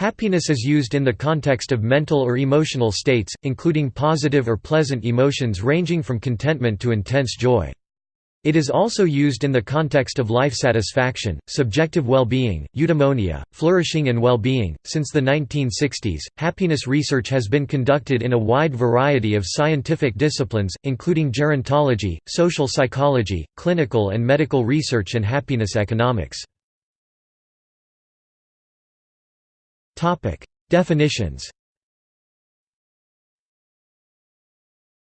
Happiness is used in the context of mental or emotional states, including positive or pleasant emotions ranging from contentment to intense joy. It is also used in the context of life satisfaction, subjective well-being, eudaimonia, flourishing and well-being. Since the 1960s, happiness research has been conducted in a wide variety of scientific disciplines, including gerontology, social psychology, clinical and medical research and happiness economics. Definitions.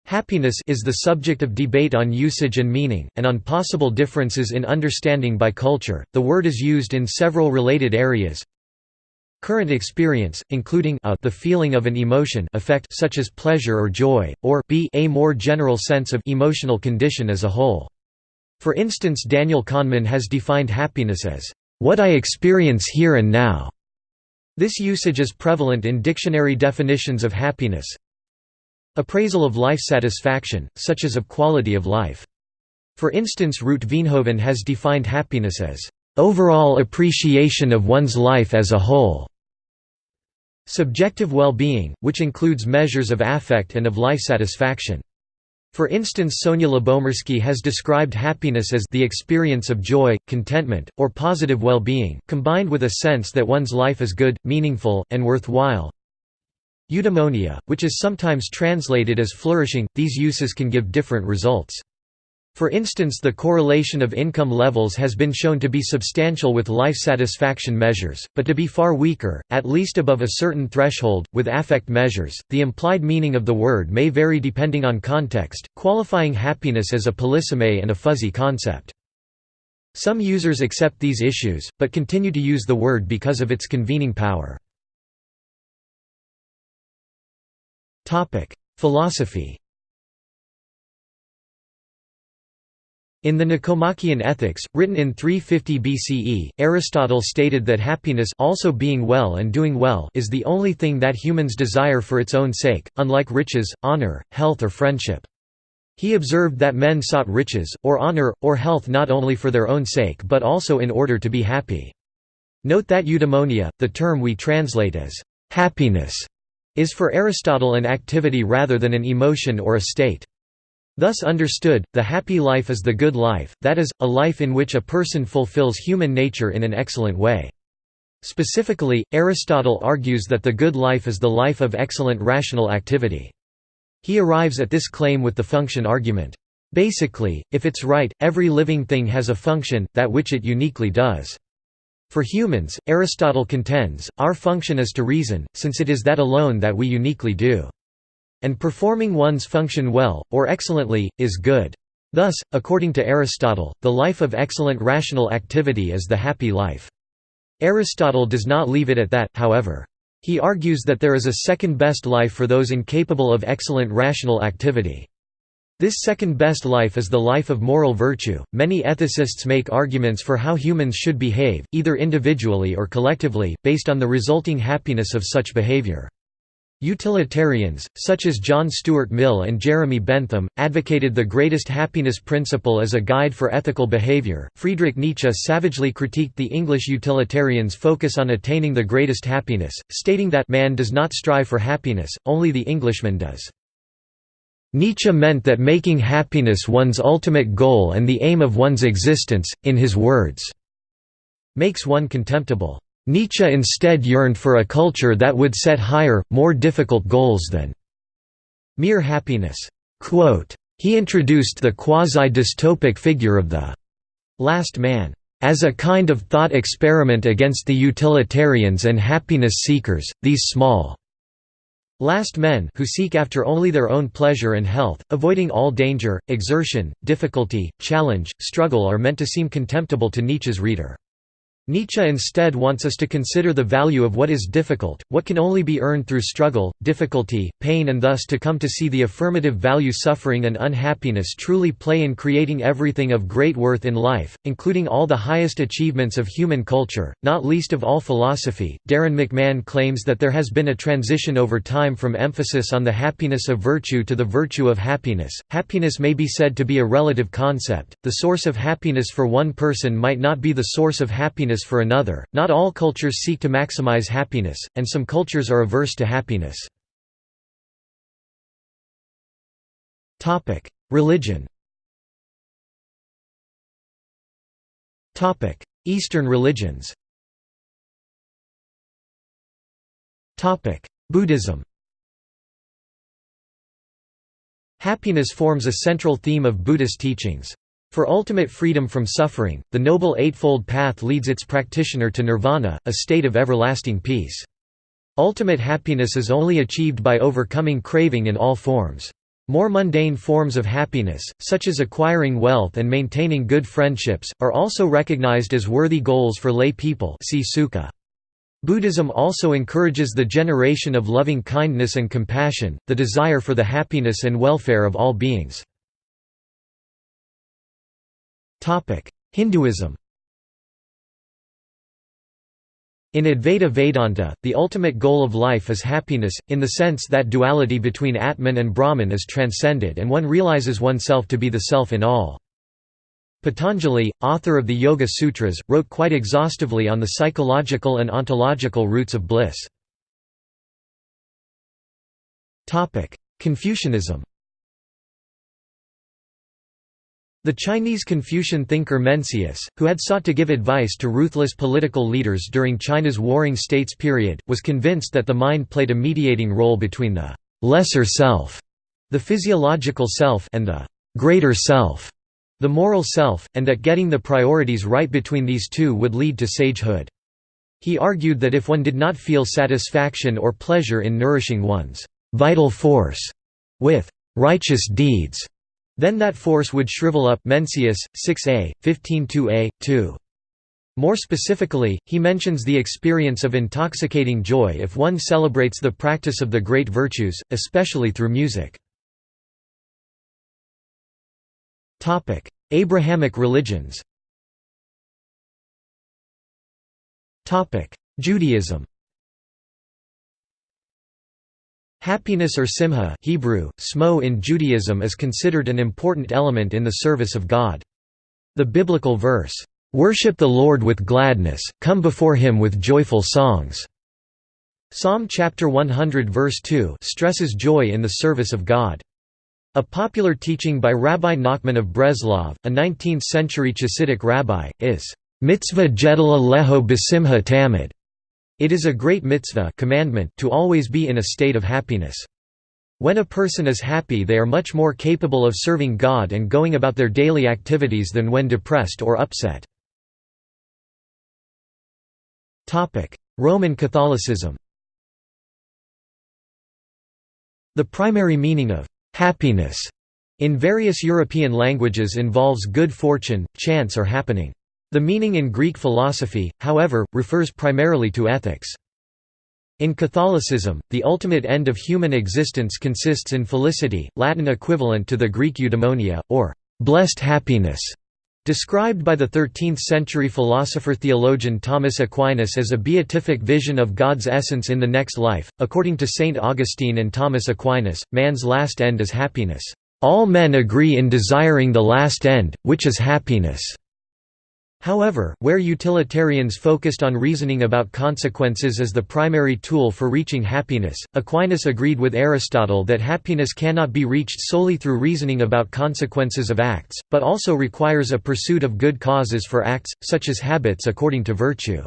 Happiness is the subject of debate on usage and meaning, and on possible differences in understanding by culture. The word is used in several related areas. Current experience, including a the feeling of an emotion effect such as pleasure or joy, or b a more general sense of emotional condition as a whole. For instance Daniel Kahneman has defined happiness as, "...what I experience here and now." This usage is prevalent in dictionary definitions of happiness. Appraisal of life satisfaction, such as of quality of life. For instance Ruut Veenhoven has defined happiness as, "...overall appreciation of one's life as a whole." Subjective well-being, which includes measures of affect and of life satisfaction. For instance Sonia Lyubomirsky has described happiness as the experience of joy, contentment, or positive well-being, combined with a sense that one's life is good, meaningful, and worthwhile. Eudaimonia, which is sometimes translated as flourishing, these uses can give different results. For instance the correlation of income levels has been shown to be substantial with life satisfaction measures, but to be far weaker, at least above a certain threshold, with affect measures. The implied meaning of the word may vary depending on context, qualifying happiness as a polysemy and a fuzzy concept. Some users accept these issues, but continue to use the word because of its convening power. Philosophy In the Nicomachean Ethics, written in 350 BCE, Aristotle stated that happiness also being well and doing well is the only thing that humans desire for its own sake, unlike riches, honor, health or friendship. He observed that men sought riches, or honor, or health not only for their own sake but also in order to be happy. Note that eudaimonia, the term we translate as happiness, is for Aristotle an activity rather than an emotion or a state. Thus understood, the happy life is the good life, that is, a life in which a person fulfills human nature in an excellent way. Specifically, Aristotle argues that the good life is the life of excellent rational activity. He arrives at this claim with the function argument. Basically, if it's right, every living thing has a function, that which it uniquely does. For humans, Aristotle contends, our function is to reason, since it is that alone that we uniquely do. And performing one's function well, or excellently, is good. Thus, according to Aristotle, the life of excellent rational activity is the happy life. Aristotle does not leave it at that, however. He argues that there is a second best life for those incapable of excellent rational activity. This second best life is the life of moral virtue. Many ethicists make arguments for how humans should behave, either individually or collectively, based on the resulting happiness of such behavior. Utilitarians, such as John Stuart Mill and Jeremy Bentham, advocated the greatest happiness principle as a guide for ethical behavior. Friedrich Nietzsche savagely critiqued the English utilitarians' focus on attaining the greatest happiness, stating that man does not strive for happiness, only the Englishman does. Nietzsche meant that making happiness one's ultimate goal and the aim of one's existence, in his words, makes one contemptible. Nietzsche instead yearned for a culture that would set higher, more difficult goals than mere happiness. he introduced the quasi-dystopic figure of the last man as a kind of thought experiment against the utilitarians and happiness seekers, these small last men who seek after only their own pleasure and health, avoiding all danger, exertion, difficulty, challenge, struggle are meant to seem contemptible to Nietzsche's reader. Nietzsche instead wants us to consider the value of what is difficult, what can only be earned through struggle, difficulty, pain and thus to come to see the affirmative value suffering and unhappiness truly play in creating everything of great worth in life, including all the highest achievements of human culture, not least of all philosophy. Darrin McMahon claims that there has been a transition over time from emphasis on the happiness of virtue to the virtue of happiness. Happiness may be said to be a relative concept. The source of happiness for one person might not be the source of happiness happiness for another. Not all cultures seek to maximize happiness, and some cultures are averse to happiness. Topic: Religion. Topic: Eastern religions. Topic: Buddhism. Happiness forms a central theme of Buddhist teachings. For ultimate freedom from suffering, the Noble Eightfold Path leads its practitioner to nirvana, a state of everlasting peace. Ultimate happiness is only achieved by overcoming craving in all forms. More mundane forms of happiness, such as acquiring wealth and maintaining good friendships, are also recognized as worthy goals for lay people see. Buddhism also encourages the generation of loving kindness and compassion, the desire for the happiness and welfare of all beings. Hinduism In Advaita Vedanta, the ultimate goal of life is happiness, in the sense that duality between Atman and Brahman is transcended and one realizes oneself to be the self in all. Patanjali, author of the Yoga Sutras, wrote quite exhaustively on the psychological and ontological roots of bliss. Confucianism The Chinese Confucian thinker Mencius, who had sought to give advice to ruthless political leaders during China's Warring States period, was convinced that the mind played a mediating role between the «lesser self», the physiological self and the «greater self» the moral self, and that getting the priorities right between these two would lead to sagehood. He argued that if one did not feel satisfaction or pleasure in nourishing one's vital force with righteous deeds, then that force would shrivel up Mencius, 6a, 15-2a, 2. More specifically, he mentions the experience of intoxicating joy if one celebrates the practice of the great virtues, especially through music. Abrahamic religions Judaism Happiness or simcha Hebrew, smo in Judaism is considered an important element in the service of God. The biblical verse, "'Worship the Lord with gladness, come before him with joyful songs' Psalm chapter 100 verse 2 stresses joy in the service of God. A popular teaching by Rabbi Nachman of Breslov, a 19th-century Chassidic rabbi, is, "...mitzvah gedol leho besimha tamid." It is a great mitzvah commandment to always be in a state of happiness. When a person is happy they are much more capable of serving God and going about their daily activities than when depressed or upset. Roman Catholicism The primary meaning of Happiness in various European languages involves good fortune, chance or happening. The meaning in Greek philosophy, however, refers primarily to ethics. In Catholicism, the ultimate end of human existence consists in felicity, Latin equivalent to the Greek eudaimonia, or blessed happiness, described by the 13th-century philosopher-theologian Thomas Aquinas as a beatific vision of God's essence in the next life. According to Saint Augustine and Thomas Aquinas, man's last end is happiness. All men agree in desiring the last end, which is happiness. However, where utilitarians focused on reasoning about consequences as the primary tool for reaching happiness, Aquinas agreed with Aristotle that happiness cannot be reached solely through reasoning about consequences of acts, but also requires a pursuit of good causes for acts, such as habits according to virtue.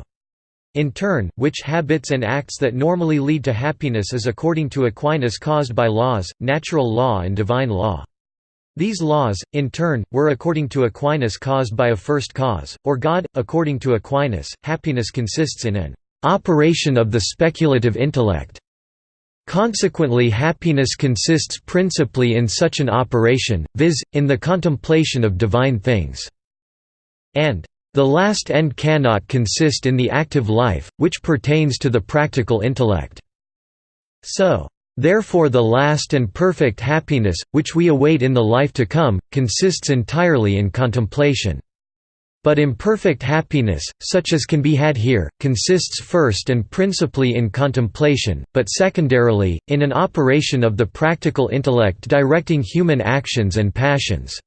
In turn, which habits and acts that normally lead to happiness is according to Aquinas caused by laws, natural law and divine law. These laws, in turn, were according to Aquinas caused by a first cause, or God. According to Aquinas, happiness consists in an operation of the speculative intellect. Consequently happiness consists principally in such an operation, viz., in the contemplation of divine things. And the last end cannot consist in the active life, which pertains to the practical intellect. So, Therefore the last and perfect happiness, which we await in the life to come, consists entirely in contemplation. But imperfect happiness, such as can be had here, consists first and principally in contemplation, but secondarily, in an operation of the practical intellect directing human actions and passions.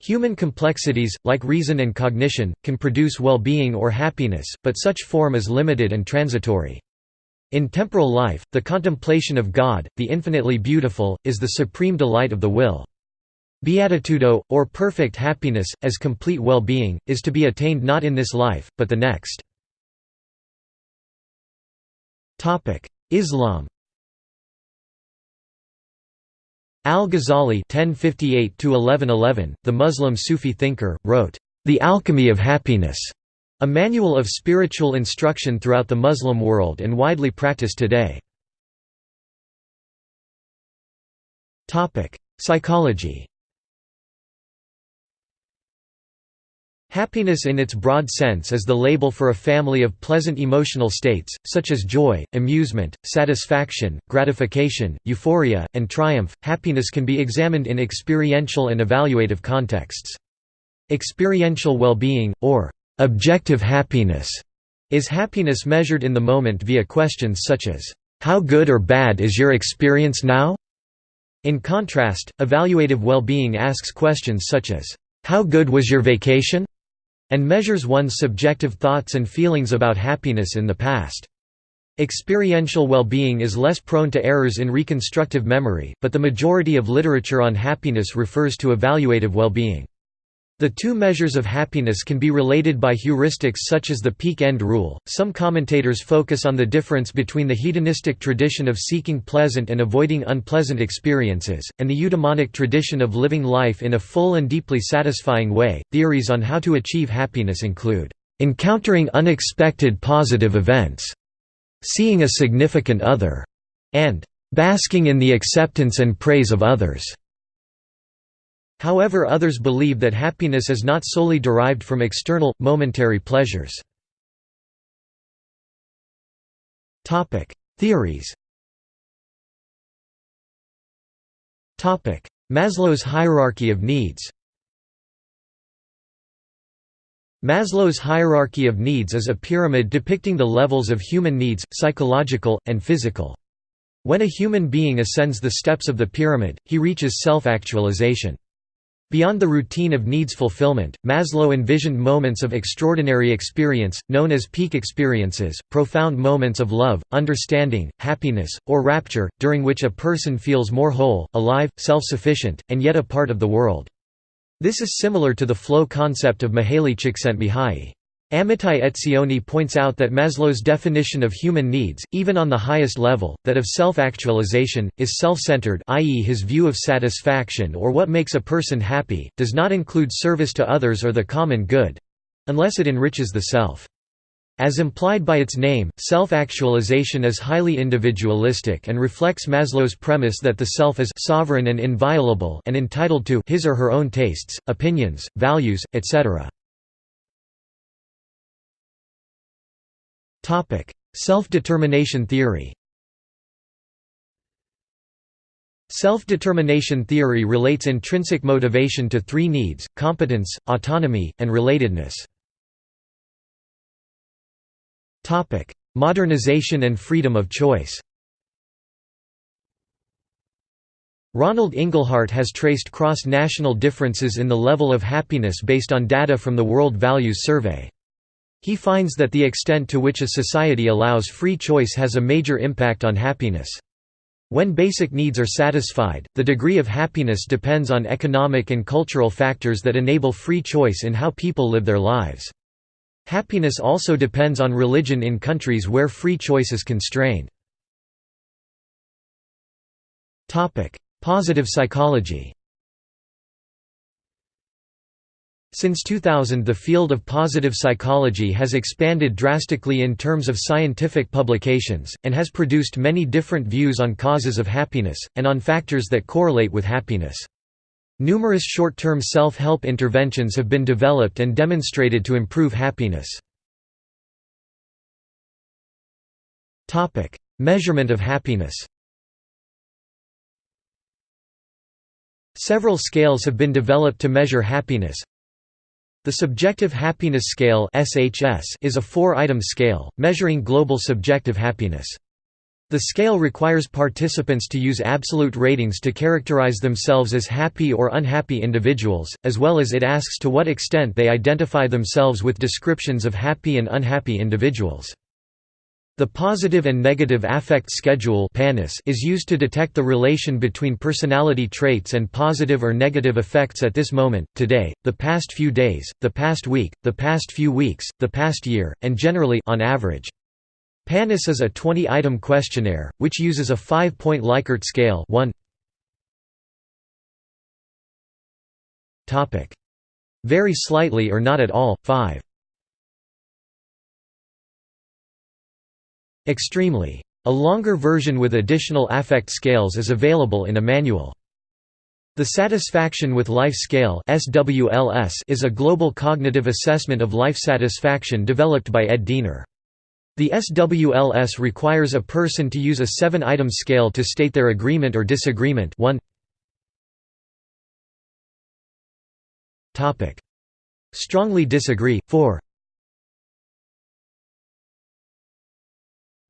Human complexities, like reason and cognition, can produce well-being or happiness, but such form is limited and transitory. In temporal life, the contemplation of God, the infinitely beautiful, is the supreme delight of the will. Beatitudo, or perfect happiness, as complete well-being, is to be attained not in this life, but the next. Islam Al-Ghazali (1058–1111), the Muslim Sufi thinker, wrote, "The Alchemy of Happiness", a manual of spiritual instruction throughout the Muslim world and widely practiced today. Psychology. Happiness in its broad sense is the label for a family of pleasant emotional states, such as joy, amusement, satisfaction, gratification, euphoria, and triumph. Happiness can be examined in experiential and evaluative contexts. Experiential well-being, or objective happiness, is happiness measured in the moment via questions such as, "'How good or bad is your experience now?' In contrast, evaluative well-being asks questions such as, "'How good was your vacation?' and measures one's subjective thoughts and feelings about happiness in the past. Experiential well-being is less prone to errors in reconstructive memory, but the majority of literature on happiness refers to evaluative well-being. The two measures of happiness can be related by heuristics such as the peak end rule. Some commentators focus on the difference between the hedonistic tradition of seeking pleasant and avoiding unpleasant experiences, and the eudaimonic tradition of living life in a full and deeply satisfying way. Theories on how to achieve happiness include encountering unexpected positive events, seeing a significant other, and basking in the acceptance and praise of others. However others believe that happiness is not solely derived from external, momentary pleasures. Theories Maslow's hierarchy of needs Maslow's hierarchy of needs is a pyramid depicting the levels of human needs, psychological, and physical. When a human being ascends the steps of the pyramid, he reaches self-actualization. Beyond the routine of needs fulfillment, Maslow envisioned moments of extraordinary experience, known as peak experiences, profound moments of love, understanding, happiness, or rapture, during which a person feels more whole, alive, self-sufficient, and yet a part of the world. This is similar to the flow concept of Mihaly Csikszentmihalyi. Amitai Etzioni points out that Maslow's definition of human needs, even on the highest level, that of self-actualization, is self-centered i.e. his view of satisfaction or what makes a person happy, does not include service to others or the common good—unless it enriches the self. As implied by its name, self-actualization is highly individualistic and reflects Maslow's premise that the self is sovereign and inviolable and entitled to his or her own tastes, opinions, values, etc. Self-determination theory Self-determination theory relates intrinsic motivation to three needs, competence, autonomy, and relatedness. Modernization and freedom of choice Ronald Inglehart has traced cross-national differences in the level of happiness based on data from the World Values Survey. He finds that the extent to which a society allows free choice has a major impact on happiness. When basic needs are satisfied, the degree of happiness depends on economic and cultural factors that enable free choice in how people live their lives. Happiness also depends on religion in countries where free choice is constrained. Positive psychology Since 2000 the field of positive psychology has expanded drastically in terms of scientific publications, and has produced many different views on causes of happiness, and on factors that correlate with happiness. Numerous short-term self-help interventions have been developed and demonstrated to improve happiness. Measurement of happiness Several scales have been developed to measure happiness, the Subjective Happiness Scale is a four-item scale, measuring global subjective happiness. The scale requires participants to use absolute ratings to characterize themselves as happy or unhappy individuals, as well as it asks to what extent they identify themselves with descriptions of happy and unhappy individuals. The Positive and Negative Affect Schedule is used to detect the relation between personality traits and positive or negative effects at this moment, today, the past few days, the past week, the past few weeks, the past year, and generally on average. PANAS is a 20-item questionnaire, which uses a five-point Likert scale 1 Very slightly or not at all, 5 Extremely. A longer version with additional affect scales is available in a manual. The Satisfaction with Life Scale is a global cognitive assessment of life satisfaction developed by Ed Diener. The SWLS requires a person to use a seven-item scale to state their agreement or disagreement 1 Strongly disagree, 4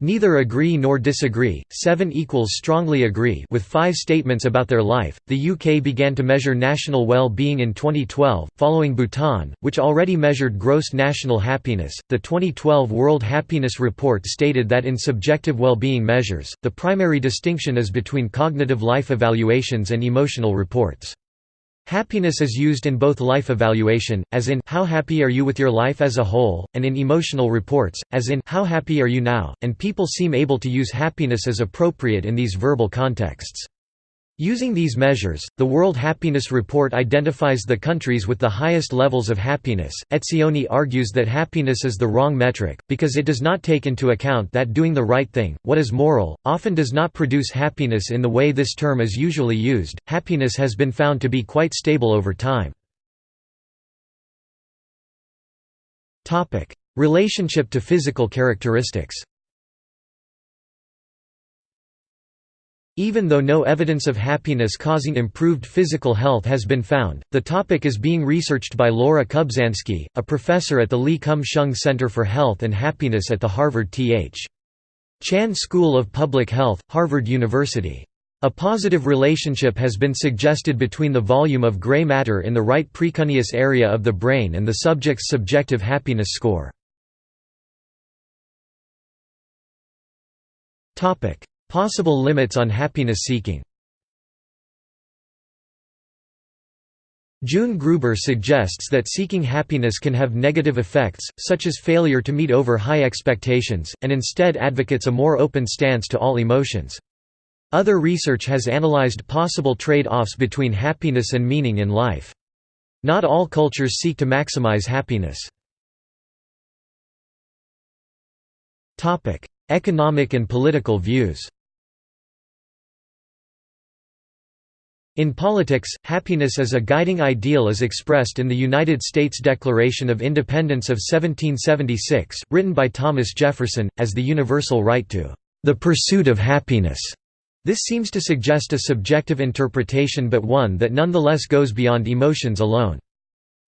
Neither agree nor disagree, 7 equals strongly agree with five statements about their life. The UK began to measure national well-being in 2012, following Bhutan, which already measured gross national happiness. The 2012 World Happiness Report stated that in subjective well-being measures, the primary distinction is between cognitive life evaluations and emotional reports. Happiness is used in both life evaluation, as in how happy are you with your life as a whole, and in emotional reports, as in how happy are you now, and people seem able to use happiness as appropriate in these verbal contexts. Using these measures, the World Happiness Report identifies the countries with the highest levels of happiness. Etzioni argues that happiness is the wrong metric, because it does not take into account that doing the right thing, what is moral, often does not produce happiness in the way this term is usually used. Happiness has been found to be quite stable over time. Relationship to physical characteristics Even though no evidence of happiness causing improved physical health has been found, the topic is being researched by Laura Kubzansky, a professor at the Lee Kum-sheung Center for Health and Happiness at the Harvard T.H. Chan School of Public Health, Harvard University. A positive relationship has been suggested between the volume of gray matter in the right precuneus area of the brain and the subject's subjective happiness score. Possible limits on happiness seeking June Gruber suggests that seeking happiness can have negative effects, such as failure to meet over high expectations, and instead advocates a more open stance to all emotions. Other research has analyzed possible trade-offs between happiness and meaning in life. Not all cultures seek to maximize happiness. Economic and political views In politics, happiness as a guiding ideal is expressed in the United States Declaration of Independence of 1776, written by Thomas Jefferson, as the universal right to the pursuit of happiness. This seems to suggest a subjective interpretation but one that nonetheless goes beyond emotions alone.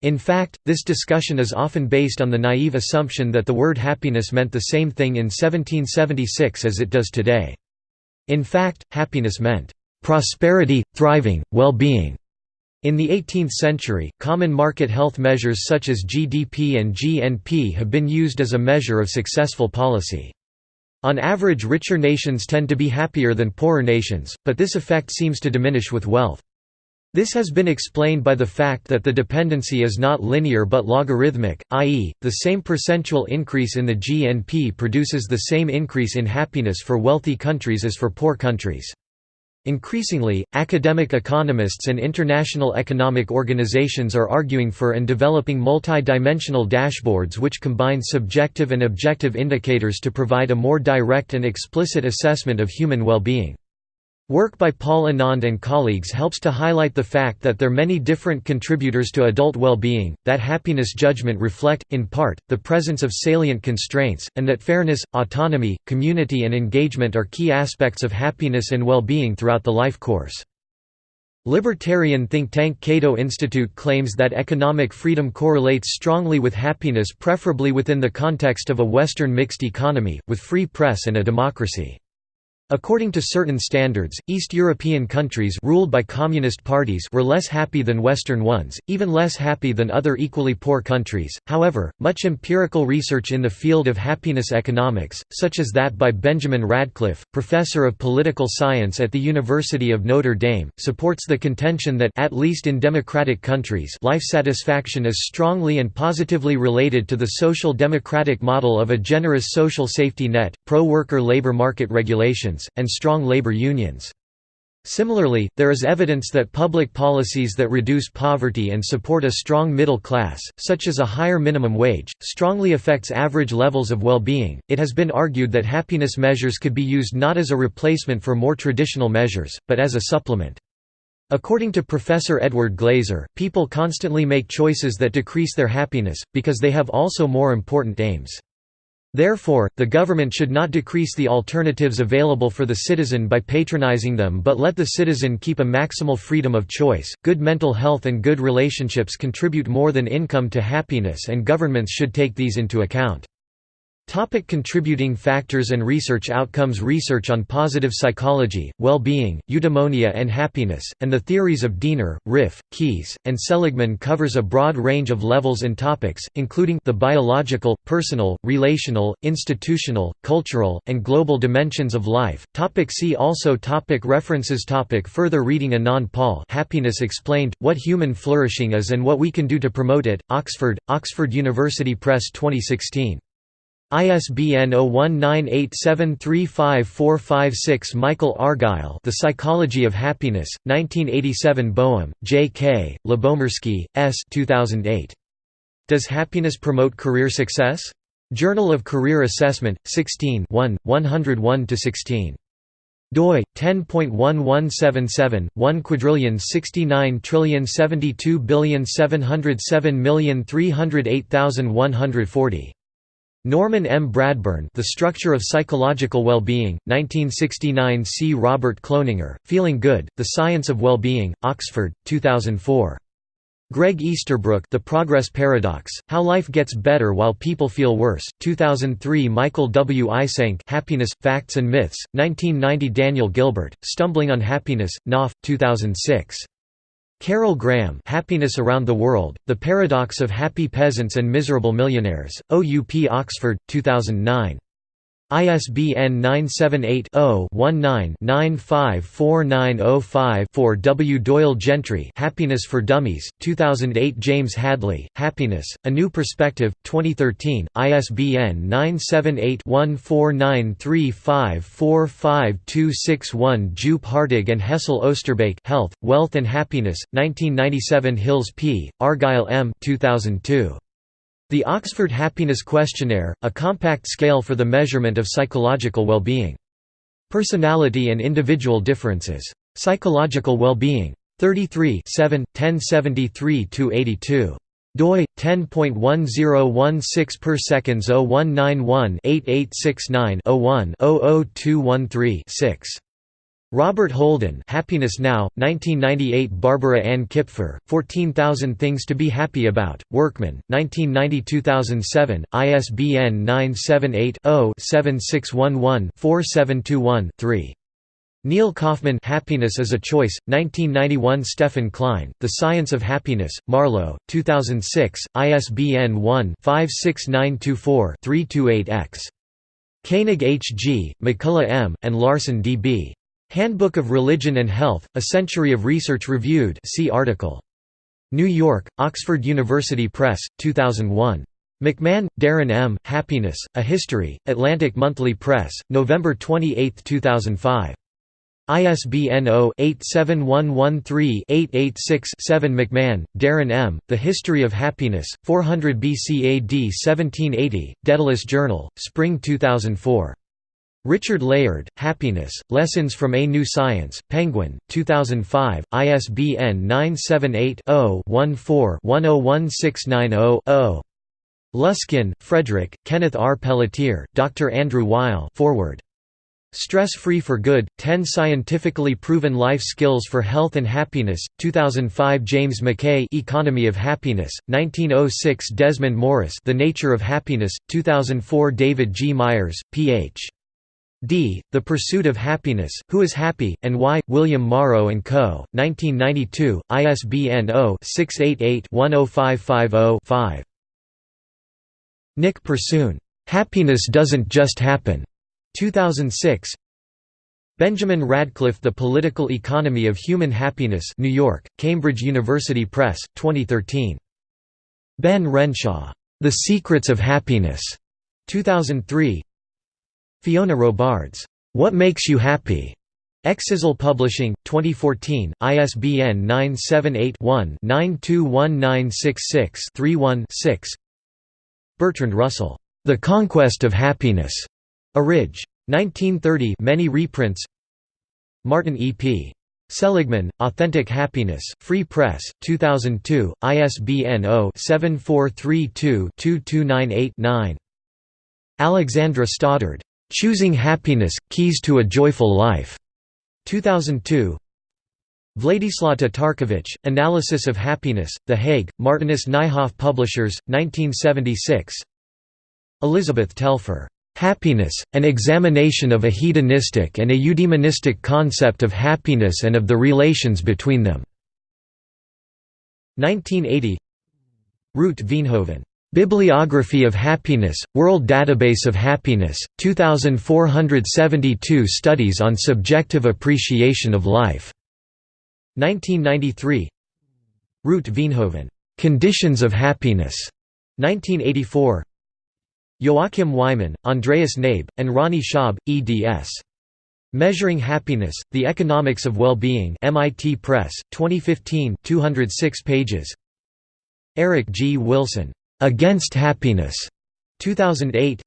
In fact, this discussion is often based on the naive assumption that the word happiness meant the same thing in 1776 as it does today. In fact, happiness meant prosperity, thriving, well-being. In the 18th century, common market health measures such as GDP and GNP have been used as a measure of successful policy. On average richer nations tend to be happier than poorer nations, but this effect seems to diminish with wealth. This has been explained by the fact that the dependency is not linear but logarithmic, i.e., the same percentual increase in the GNP produces the same increase in happiness for wealthy countries as for poor countries. Increasingly, academic economists and international economic organizations are arguing for and developing multi-dimensional dashboards which combine subjective and objective indicators to provide a more direct and explicit assessment of human well-being. Work by Paul Anand and colleagues helps to highlight the fact that there are many different contributors to adult well-being, that happiness judgment reflect, in part, the presence of salient constraints, and that fairness, autonomy, community and engagement are key aspects of happiness and well-being throughout the life course. Libertarian think tank Cato Institute claims that economic freedom correlates strongly with happiness preferably within the context of a Western mixed economy, with free press and a democracy. According to certain standards, East European countries ruled by communist parties were less happy than Western ones, even less happy than other equally poor countries. However, much empirical research in the field of happiness economics, such as that by Benjamin Radcliff, professor of political science at the University of Notre Dame, supports the contention that at least in democratic countries, life satisfaction is strongly and positively related to the social democratic model of a generous social safety net, pro-worker labor market regulations and strong labor unions. Similarly, there is evidence that public policies that reduce poverty and support a strong middle class, such as a higher minimum wage, strongly affects average levels of well-being. It has been argued that happiness measures could be used not as a replacement for more traditional measures, but as a supplement. According to Professor Edward Glaeser, people constantly make choices that decrease their happiness, because they have also more important aims. Therefore, the government should not decrease the alternatives available for the citizen by patronizing them but let the citizen keep a maximal freedom of choice. Good mental health and good relationships contribute more than income to happiness, and governments should take these into account. Topic contributing factors and research outcomes Research on positive psychology, well-being, eudaimonia and happiness, and the theories of Diener, Ryff, Keyes, and Seligman covers a broad range of levels and topics, including the biological, personal, relational, institutional, cultural, and global dimensions of life. Topic see also topic References topic Further reading Anand Paul Happiness Explained, What Human Flourishing Is and What We Can Do to Promote It, Oxford, Oxford University Press 2016. ISBN 0198735456 Michael Argyle The Psychology of Happiness, 1987 Boehm, J. K., Lyubomirsky, S. 2008. Does Happiness Promote Career Success? Journal of Career Assessment, 16 101–16 doi 10.1177 1 quadrillion 69 trillion 72 billion 707 million 308140 Norman M. Bradburn The Structure of Psychological Well-Being, 1969 C. Robert Cloninger, Feeling Good, The Science of Well-Being, Oxford, 2004. Greg Easterbrook The Progress Paradox, How Life Gets Better While People Feel Worse, 2003 Michael W. Eysenck Happiness, Facts and Myths, 1990 Daniel Gilbert, Stumbling on Happiness, Knopf, 2006. Carol Graham Happiness Around the World, The Paradox of Happy Peasants and Miserable Millionaires, OUP Oxford, 2009. ISBN 978-0-19-954905-4 W. Doyle Gentry Happiness for Dummies, 2008 James Hadley, Happiness, A New Perspective, 2013, ISBN 978-1493545261 Joop Hartog and Hessel Oosterbeek Health, Wealth and Happiness, 1997 Hills P., Argyle M. 2002. The Oxford Happiness Questionnaire, a compact scale for the measurement of psychological well-being. Personality and individual differences. Psychological well-being. 33 7, 1073–82 doi 10.1016 per seconds 0191 8869 01 00213 6 Robert Holden Happiness Now, 1998 Barbara Ann Kipfer, 14,000 Things to be Happy About, Workman, 1990–2007, ISBN 978-0-7611-4721-3. Neil Kaufman Happiness is a Choice, 1991 Stephen Klein, The Science of Happiness, Marlowe, 2006, ISBN 1-56924-328-X. Koenig H. G., McCullough M., and Larson D. B. Handbook of Religion and Health, A Century of Research Reviewed see article. New York, Oxford University Press, 2001. McMahon, Darrin M., Happiness, A History, Atlantic Monthly Press, November 28, 2005. ISBN 0-87113-886-7 McMahon, Darrin M., The History of Happiness, 400 BC AD 1780, Daedalus Journal, Spring 2004. Richard Layard, Happiness, Lessons from A New Science, Penguin, 2005, ISBN 978-0-14-101690-0. Luskin, Frederick, Kenneth R. Pelletier, Dr. Andrew Weil forward. Stress-Free for Good, 10 Scientifically Proven Life Skills for Health and Happiness, 2005 James MacKaye Economy of Happiness, 1906 Desmond Morris The Nature of Happiness, 2004 David G. Myers, Ph. D. The Pursuit of Happiness, Who is Happy, and Why? William Morrow & Co., 1992, ISBN 0-688-10550-5. Nick Persoon. Happiness Doesn't Just Happen. 2006 Benjamin Radcliff The Political Economy of Human Happiness New York, Cambridge University Press, 2013. Ben Renshaw. The Secrets of Happiness. 2003 Fiona Robards, What Makes You Happy? Exisle Publishing, 2014, ISBN 978-1-921966-31-6 Bertrand Russell, The Conquest of Happiness. Arridge. 1930 many reprints Martin E. P. Seligman, Authentic Happiness, Free Press, 2002, ISBN 0-7432-2298-9 Alexandra Stoddard. Choosing Happiness – Keys to a Joyful Life. 2002 Vladislav Tatarkiewicz, Analysis of Happiness, The Hague, Martinus Nijhoff Publishers, 1976 Elizabeth Telfer. Happiness, An Examination of a Hedonistic and a Eudaimonistic Concept of Happiness and of the Relations Between Them. 1980 Ruut Veenhoven. Bibliography of Happiness, World Database of Happiness, 2472 Studies on Subjective Appreciation of Life. 1993 Ruut Veenhoven. Conditions of Happiness. 1984 Joachim Weimann, Andreas Knabe, and Ronnie Schöb, eds. Measuring Happiness, The Economics of Well-Being MIT Press, 2015 206 pages Eric G. Wilson Against Happiness, 2008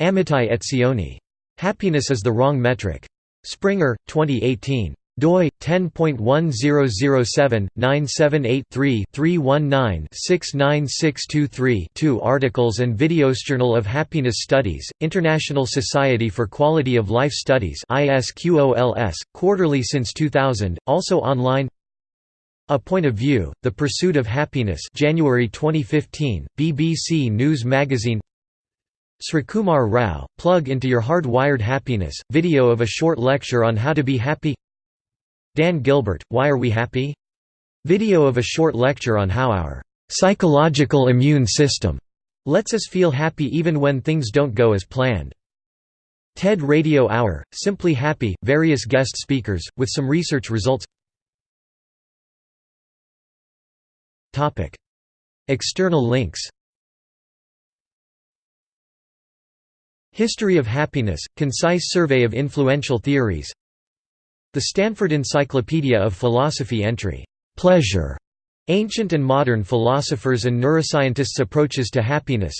Amitai Etzioni. Happiness is the Wrong Metric. Springer, 2018 doi 10.1007-978-3-319-69623-2 articles and videos Journal of Happiness Studies International Society for Quality of Life Studies ISQOLS quarterly since 2000 also online a Point of View, The Pursuit of Happiness January 2015, BBC News Magazine Srikumar Rao, Plug into Your Hard-Wired Happiness, video of a short lecture on how to be happy Dan Gilbert, Why Are We Happy? Video of a short lecture on how our psychological immune system lets us feel happy even when things don't go as planned. TED Radio Hour, Simply Happy, various guest speakers, with some research results External links. History of Happiness, concise survey of influential theories. The Stanford Encyclopedia of Philosophy entry, "'Pleasure' Ancient and Modern Philosophers and Neuroscientists' Approaches to Happiness.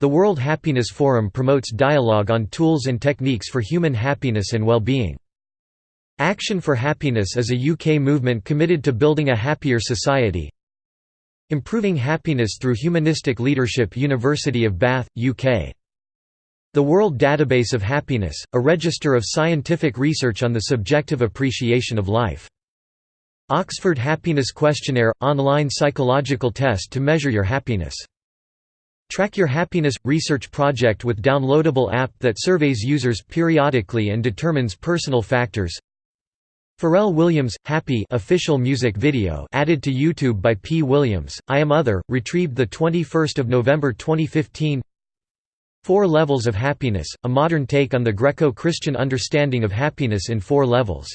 The World Happiness Forum promotes dialogue on tools and techniques for human happiness and well-being. Action for Happiness is a UK movement committed to building a happier society, Improving Happiness Through Humanistic Leadership University of Bath, UK. The World Database of Happiness, a register of scientific research on the subjective appreciation of life. Oxford Happiness Questionnaire – online psychological test to measure your happiness. Track Your Happiness – research project with downloadable app that surveys users periodically and determines personal factors Pharrell Williams, Happy official music video added to YouTube by P. Williams, I Am Other, retrieved 21 November 2015 Four Levels of Happiness, a modern take on the Greco-Christian understanding of happiness in four levels